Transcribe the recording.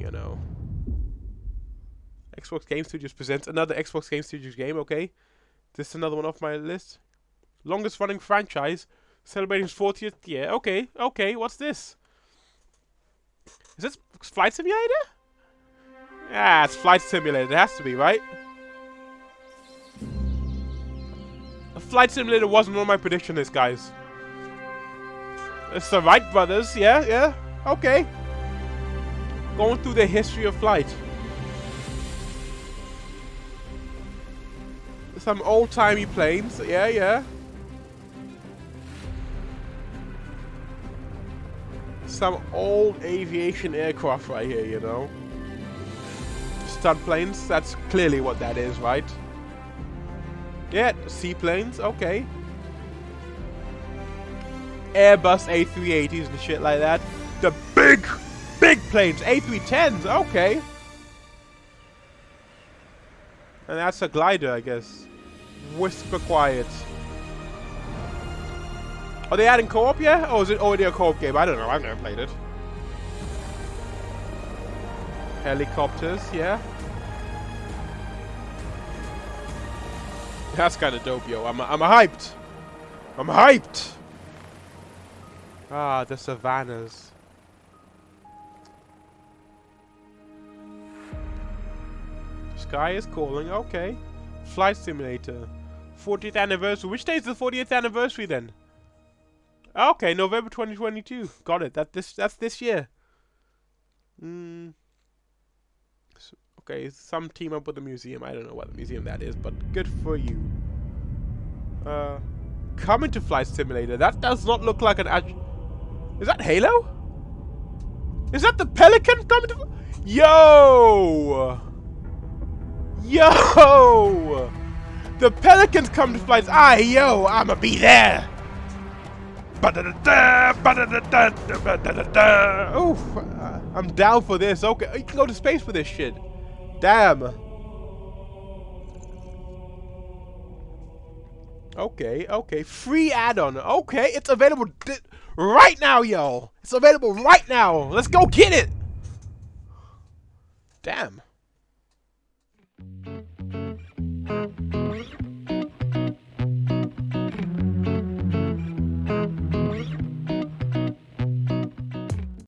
you know. Xbox Game Studios presents another Xbox Game Studios game, okay. This is another one off my list. Longest running franchise, celebrating its 40th year. Okay, okay, what's this? Is this Flight Simulator? Yeah, it's Flight Simulator. It has to be, right? A Flight Simulator wasn't on my prediction list, guys. It's the Wright brothers, yeah, yeah, okay. Going through the history of flight. Some old-timey planes, yeah, yeah. Some old aviation aircraft right here, you know. Stunt planes, that's clearly what that is, right? Yeah, seaplanes, okay. Airbus A380s and shit like that. The big, big planes, A310s, okay. And that's a glider, I guess. Whisper quiet. Are they adding co-op yet? Or is it already a co-op game? I don't know, I've never played it. Helicopters, yeah. That's kind of dope, yo. I'm, I'm hyped. I'm hyped. Ah, the savannas. Sky is calling, okay. Flight Simulator. 40th anniversary. Which day is the 40th anniversary then? Okay, November 2022. Got it. That this that's this year. Hmm. Okay, some team up with the museum. I don't know what the museum that is, but good for you. Uh, coming to Flight Simulator. That does not look like an Is that Halo? Is that the Pelican coming to... Yo! Yo! The Pelicans come to flight. Ah, yo, I'ma be there. Oof, I'm down for this. Okay, you can go to space for this shit. Damn. Okay, okay. Free add-on. Okay, it's available right now, yo. It's available right now. Let's go get it. Damn.